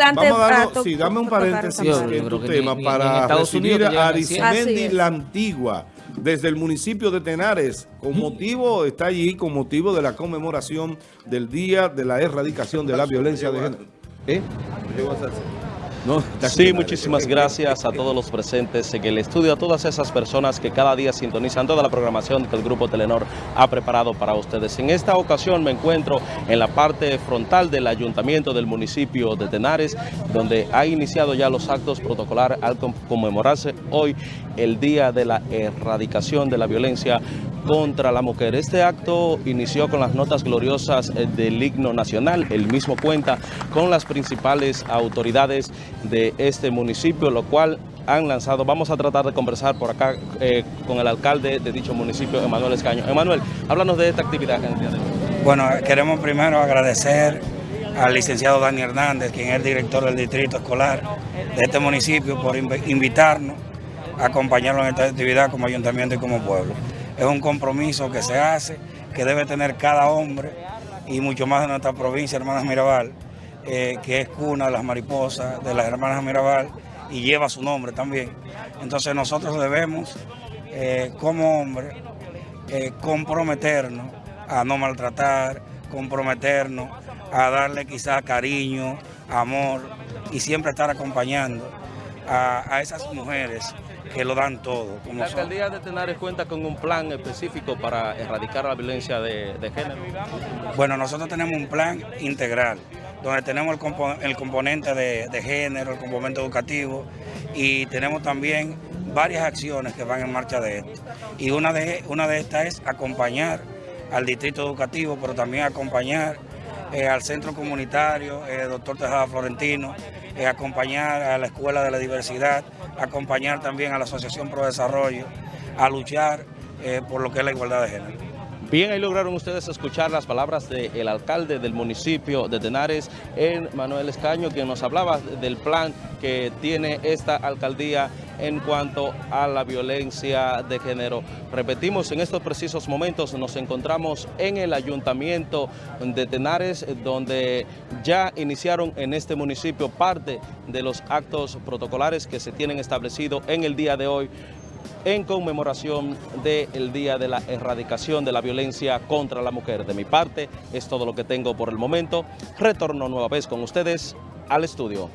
adelante. Vamos a darnos- Prato, sí, dame un paréntesis en tu tema ni- ni para Estados Unidos recibir que a Arismendi la Antigua desde el municipio de Tenares con motivo, está allí con motivo de la conmemoración del Día de la Erradicación de la Violencia de Género. ¿Eh? No, Sí, muchísimas gracias a todos los presentes en el estudio, a todas esas personas que cada día sintonizan toda la programación que el Grupo Telenor ha preparado para ustedes. En esta ocasión me encuentro en la parte frontal del ayuntamiento del municipio de Tenares, donde ha iniciado ya los actos protocolar al con- conmemorarse hoy el Día de la Erradicación de la Violencia contra la mujer. Este acto inició con las notas gloriosas del himno nacional. El mismo cuenta con las principales autoridades de este municipio, lo cual han lanzado. Vamos a tratar de conversar por acá eh, con el alcalde de dicho municipio, Emanuel Escaño. Emanuel, háblanos de esta actividad hoy. Bueno, queremos primero agradecer al licenciado Dani Hernández, quien es director del distrito escolar de este municipio, por inv- invitarnos a acompañarlo en esta actividad como ayuntamiento y como pueblo. Es un compromiso que se hace, que debe tener cada hombre y mucho más de nuestra provincia, Hermanas Mirabal, eh, que es cuna de las mariposas, de las Hermanas Mirabal, y lleva su nombre también. Entonces nosotros debemos, eh, como hombres, eh, comprometernos a no maltratar, comprometernos a darle quizás cariño, amor y siempre estar acompañando a, a esas mujeres que lo dan todo. Como La son. alcaldía de Tenares cuenta con un plan específico para erradicar la violencia de, de género. Bueno, nosotros tenemos un plan integral, donde tenemos el, compo- el componente de, género, el componente educativo, y tenemos también varias acciones que van en marcha de esto. Y una de, una de estas es acompañar al distrito educativo, pero también acompañar eh, al centro comunitario, eh, doctor Tejada Florentino, eh, acompañar a la Escuela de la Diversidad, acompañar también a la Asociación Pro Desarrollo, a luchar por lo que es la igualdad de género. Bien, ahí lograron ustedes escuchar las palabras del alcalde del municipio de Tenares, el Manuel Escaño, quien nos hablaba del plan que tiene esta alcaldía en cuanto a la violencia de género. Repetimos, en estos precisos momentos nos encontramos en el ayuntamiento de Tenares, donde ya iniciaron en este municipio parte de los actos protocolares que se tienen establecido en el día de hoy en conmemoración del Día de la Erradicación de la Violencia contra la Mujer. De mi parte, es todo lo que tengo por el momento. Retorno nueva vez con ustedes al estudio.